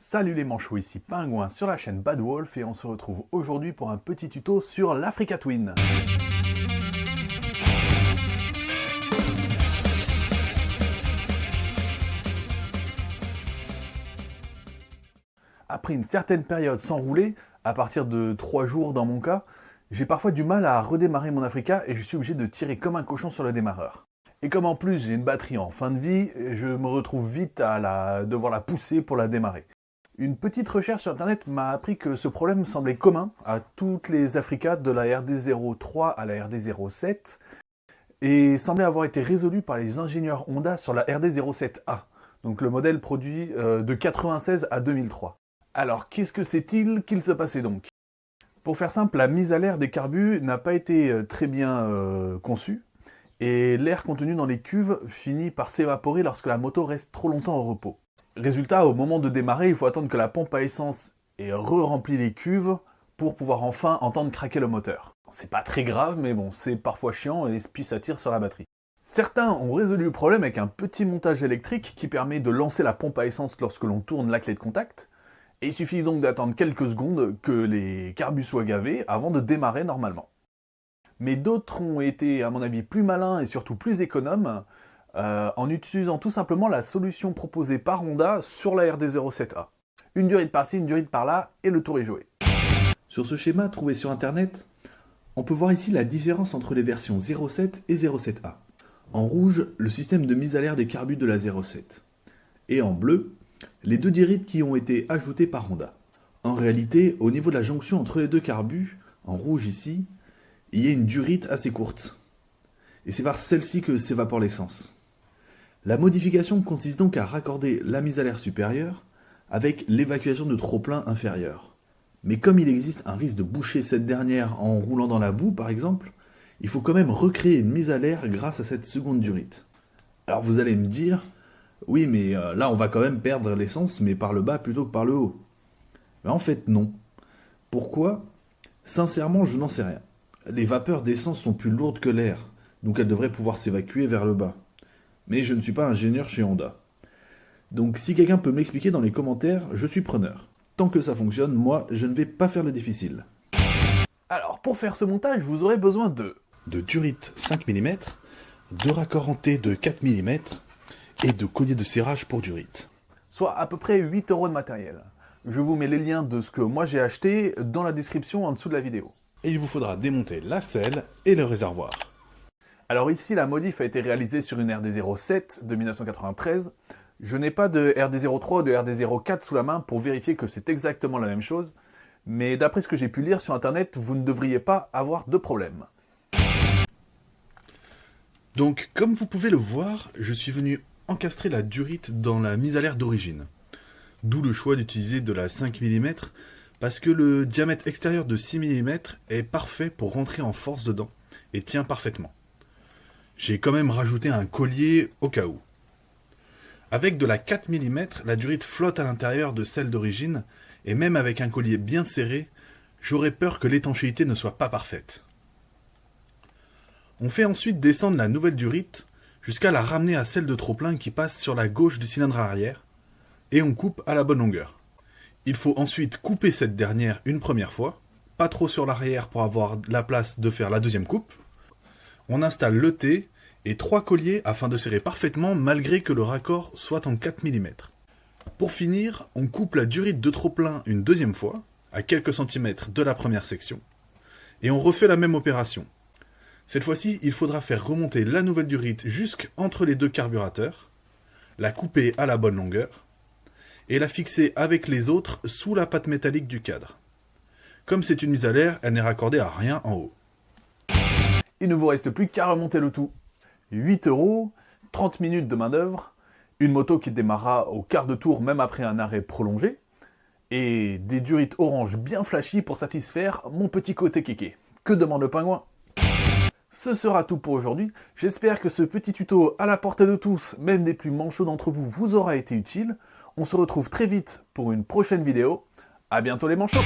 Salut les manchots, ici Pingouin sur la chaîne Bad Wolf et on se retrouve aujourd'hui pour un petit tuto sur l'Africa Twin. Après une certaine période sans rouler, à partir de 3 jours dans mon cas, j'ai parfois du mal à redémarrer mon Africa et je suis obligé de tirer comme un cochon sur le démarreur. Et comme en plus j'ai une batterie en fin de vie, je me retrouve vite à devoir la pousser pour la démarrer. Une petite recherche sur internet m'a appris que ce problème semblait commun à toutes les Africa de la RD03 à la RD07 et semblait avoir été résolu par les ingénieurs Honda sur la RD07A, donc le modèle produit euh, de 96 à 2003. Alors qu'est-ce que c'est-il qu'il se passait donc? Pour faire simple, la mise à l'air des carbus n'a pas été euh, très bien euh, conçue, et l'air contenu dans les cuves finit par s'évaporer lorsque la moto reste trop longtemps au repos. Résultat, au moment de démarrer, il faut attendre que la pompe à essence ait re-rempli les cuves pour pouvoir enfin entendre craquer le moteur. C'est pas très grave, mais bon, c'est parfois chiant et puis ça tire sur la batterie. Certains ont résolu le problème avec un petit montage électrique qui permet de lancer la pompe à essence lorsque l'on tourne la clé de contact, et il suffit donc d'attendre quelques secondes que les carbus soient gavés avant de démarrer normalement. Mais d'autres ont été, à mon avis, plus malins et surtout plus économes, euh, en utilisant tout simplement la solution proposée par Honda sur la RD07A. Une durite par-ci, une durite par-là, et le tour est joué. Sur ce schéma trouvé sur internet, on peut voir ici la différence entre les versions 07 et 07A. En rouge, le système de mise à l'air des carbus de la 07. Et en bleu, les deux dirites qui ont été ajoutées par Honda. En réalité, au niveau de la jonction entre les deux carbus, en rouge ici, il y a une durite assez courte. Et c'est par celle-ci que s'évapore l'essence. La modification consiste donc à raccorder la mise à l'air supérieure avec l'évacuation de trop-plein inférieur. Mais comme il existe un risque de boucher cette dernière en roulant dans la boue par exemple, il faut quand même recréer une mise à l'air grâce à cette seconde durite. Alors vous allez me dire, oui mais euh, là on va quand même perdre l'essence mais par le bas plutôt que par le haut. Mais en fait non. Pourquoi? Sincèrement je n'en sais rien. Les vapeurs d'essence sont plus lourdes que l'air, donc elles devraient pouvoir s'évacuer vers le bas mais je ne suis pas ingénieur chez Honda. Donc si quelqu'un peut m'expliquer dans les commentaires, je suis preneur. Tant que ça fonctionne, moi, je ne vais pas faire le difficile. Alors, pour faire ce montage, vous aurez besoin de... De durite 5 mm, de raccords en T de 4 mm, et de collier de serrage pour durite. Soit à peu près 8 euros de matériel. Je vous mets les liens de ce que moi j'ai acheté dans la description en dessous de la vidéo. Et il vous faudra démonter la selle et le réservoir. Alors ici, la modif a été réalisée sur une RD07 de 1993. Je n'ai pas de RD03 ou de RD04 sous la main pour vérifier que c'est exactement la même chose, mais d'après ce que j'ai pu lire sur internet, vous ne devriez pas avoir de problème. Donc, comme vous pouvez le voir, je suis venu encastrer la durite dans la mise à l'air d'origine. D'où le choix d'utiliser de la 5 mm, parce que le diamètre extérieur de 6 mm est parfait pour rentrer en force dedans, et tient parfaitement. J'ai quand même rajouté un collier au cas où. Avec de la 4 mm, la durite flotte à l'intérieur de celle d'origine, et même avec un collier bien serré, j'aurais peur que l'étanchéité ne soit pas parfaite. On fait ensuite descendre la nouvelle durite jusqu'à la ramener à celle de trop-plein qui passe sur la gauche du cylindre arrière, et on coupe à la bonne longueur. Il faut ensuite couper cette dernière une première fois, pas trop sur l'arrière pour avoir la place de faire la deuxième coupe, on installe le T et trois colliers afin de serrer parfaitement malgré que le raccord soit en 4 mm. Pour finir, on coupe la durite de trop-plein une deuxième fois, à quelques centimètres de la première section, et on refait la même opération. Cette fois-ci, il faudra faire remonter la nouvelle durite jusqu'entre les deux carburateurs, la couper à la bonne longueur, et la fixer avec les autres sous la pâte métallique du cadre. Comme c'est une mise à l'air, elle n'est raccordée à rien en haut il ne vous reste plus qu'à remonter le tout. 8 euros, 30 minutes de main d'œuvre, une moto qui démarra au quart de tour même après un arrêt prolongé, et des durites orange bien flashy pour satisfaire mon petit côté kéké. Que demande le pingouin? Ce sera tout pour aujourd'hui, j'espère que ce petit tuto à la portée de tous, même des plus manchots d'entre vous, vous aura été utile. On se retrouve très vite pour une prochaine vidéo. A bientôt les manchots